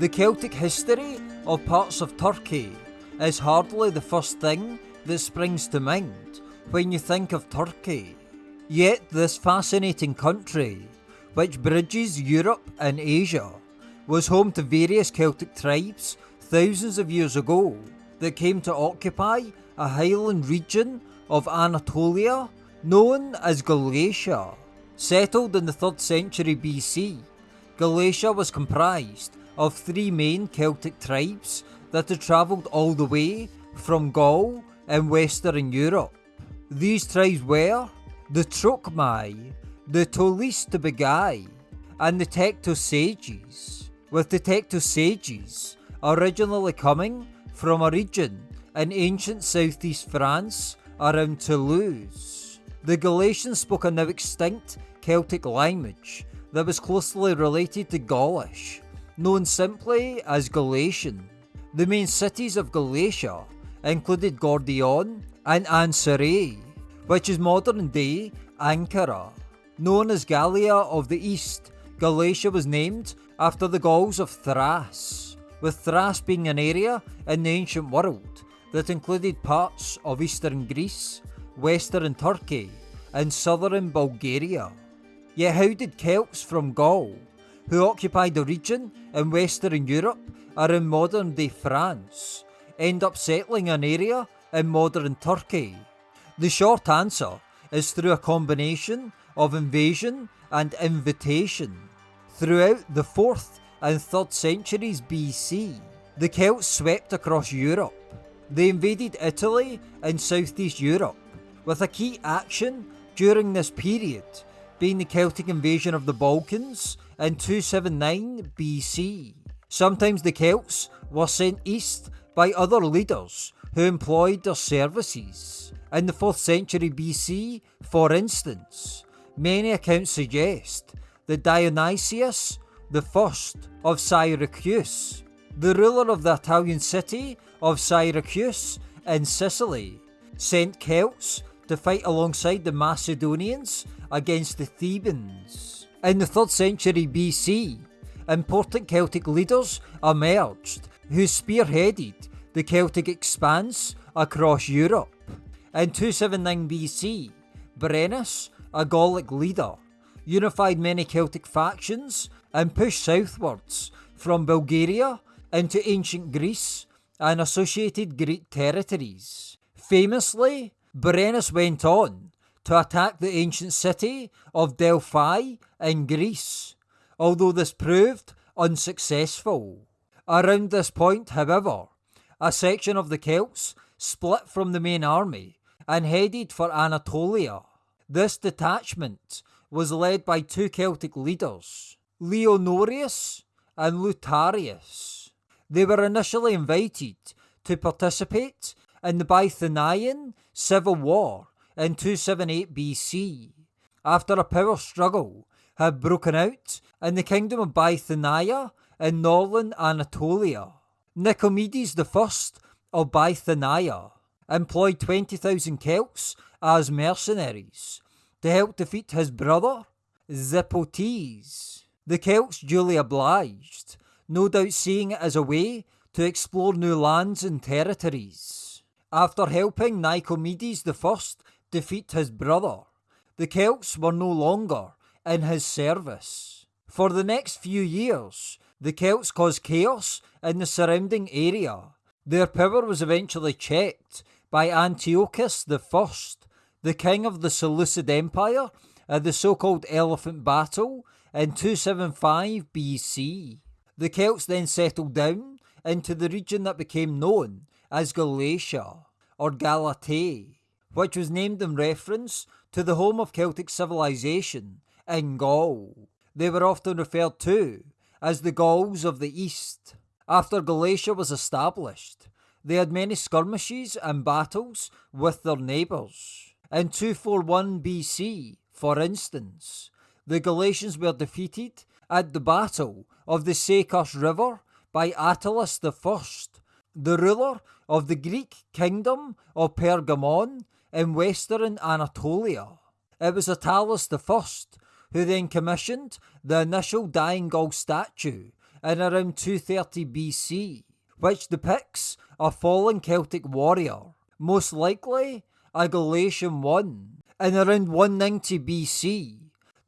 The Celtic history of parts of Turkey is hardly the first thing that springs to mind when you think of Turkey. Yet, this fascinating country, which bridges Europe and Asia, was home to various Celtic tribes thousands of years ago that came to occupy a highland region of Anatolia known as Galatia. Settled in the 3rd century BC, Galatia was comprised of three main Celtic tribes that had travelled all the way from Gaul in Western Europe. These tribes were the Trocmai, the Tolistobagai, and the Tectosages, with the Tectosages originally coming from a region in ancient southeast France around Toulouse. The Galatians spoke a now extinct Celtic language that was closely related to Gaulish, known simply as Galatian. The main cities of Galatia included Gordion and Ancyrae, which is modern day Ankara. Known as Gallia of the East, Galatia was named after the Gauls of Thrace with Thrace being an area in the ancient world that included parts of eastern Greece, western Turkey, and southern Bulgaria. Yet, how did Celts from Gaul, who occupied a region in western Europe around modern day France, end up settling an area in modern Turkey? The short answer is through a combination of invasion and invitation. Throughout the 4th and 3rd centuries BC, the Celts swept across Europe. They invaded Italy and southeast Europe, with a key action during this period being the Celtic invasion of the Balkans in 279 BC. Sometimes the Celts were sent east by other leaders who employed their services. In the 4th century BC, for instance, many accounts suggest that Dionysius first of Syracuse, the ruler of the Italian city of Syracuse in Sicily, sent Celts to fight alongside the Macedonians against the Thebans. In the 3rd century BC, important Celtic leaders emerged who spearheaded the Celtic expanse across Europe. In 279 BC, Brennus, a Gallic leader, unified many Celtic factions and pushed southwards from Bulgaria into ancient Greece and associated Greek territories. Famously, Brennus went on to attack the ancient city of Delphi in Greece, although this proved unsuccessful. Around this point, however, a section of the Celts split from the main army and headed for Anatolia. This detachment was led by two Celtic leaders, Leonorius and Lutarius. They were initially invited to participate in the Bithynian Civil War in 278 BC, after a power struggle had broken out in the kingdom of Bithynia in northern Anatolia. Nicomedes I of Bithynia employed 20,000 Celts as mercenaries to help defeat his brother, Zipotes. The Celts duly obliged, no doubt seeing it as a way to explore new lands and territories. After helping Nicomedes I defeat his brother, the Celts were no longer in his service. For the next few years, the Celts caused chaos in the surrounding area. Their power was eventually checked by Antiochus I, the king of the Seleucid Empire, at the so called Elephant Battle in 275 BC, the Celts then settled down into the region that became known as Galatia or Galatei, which was named in reference to the home of Celtic civilization in Gaul. They were often referred to as the Gauls of the East. After Galatia was established, they had many skirmishes and battles with their neighbours. In 241 BC, for instance, the Galatians were defeated at the Battle of the Caicus River by Attalus I, the ruler of the Greek kingdom of Pergamon in western Anatolia. It was Attalus I who then commissioned the initial Dying Gaul statue in around 230 BC, which depicts a fallen Celtic warrior, most likely a Galatian one. In around 190 BC,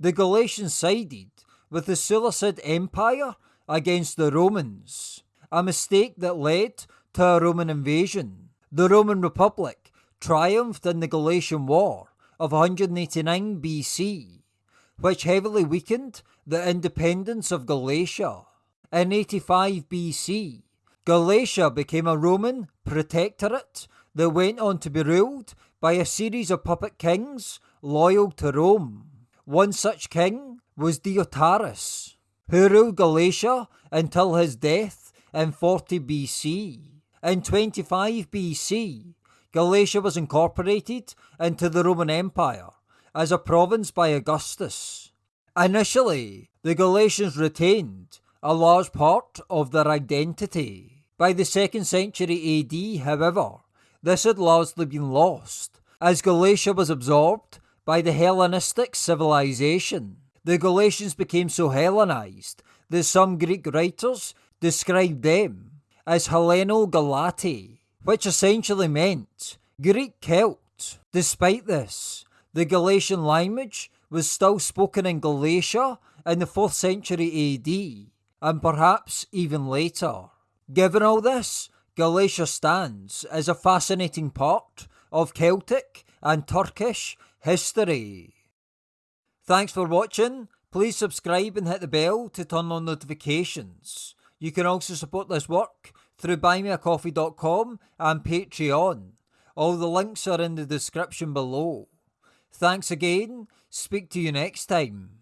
the Galatians sided with the Seleucid Empire against the Romans, a mistake that led to a Roman invasion. The Roman Republic triumphed in the Galatian War of 189 BC, which heavily weakened the independence of Galatia. In 85 BC, Galatia became a Roman protectorate that went on to be ruled by a series of puppet kings loyal to Rome. One such king was Deiotarus, who ruled Galatia until his death in 40 BC. In 25 BC, Galatia was incorporated into the Roman Empire as a province by Augustus. Initially, the Galatians retained a large part of their identity. By the 2nd century AD, however, this had largely been lost, as Galatia was absorbed by the Hellenistic civilization. The Galatians became so Hellenized that some Greek writers described them as Helleno-Galati, which essentially meant Greek Celt. Despite this, the Galatian language was still spoken in Galatia in the 4th century AD, and perhaps even later. Given all this, Galatia stands as a fascinating part of Celtic and Turkish history. Thanks for watching. Please subscribe and hit the bell to turn on notifications. You can also support this work through buymeacoffee.com and Patreon. All the links are in the description below. Thanks again. Speak to you next time.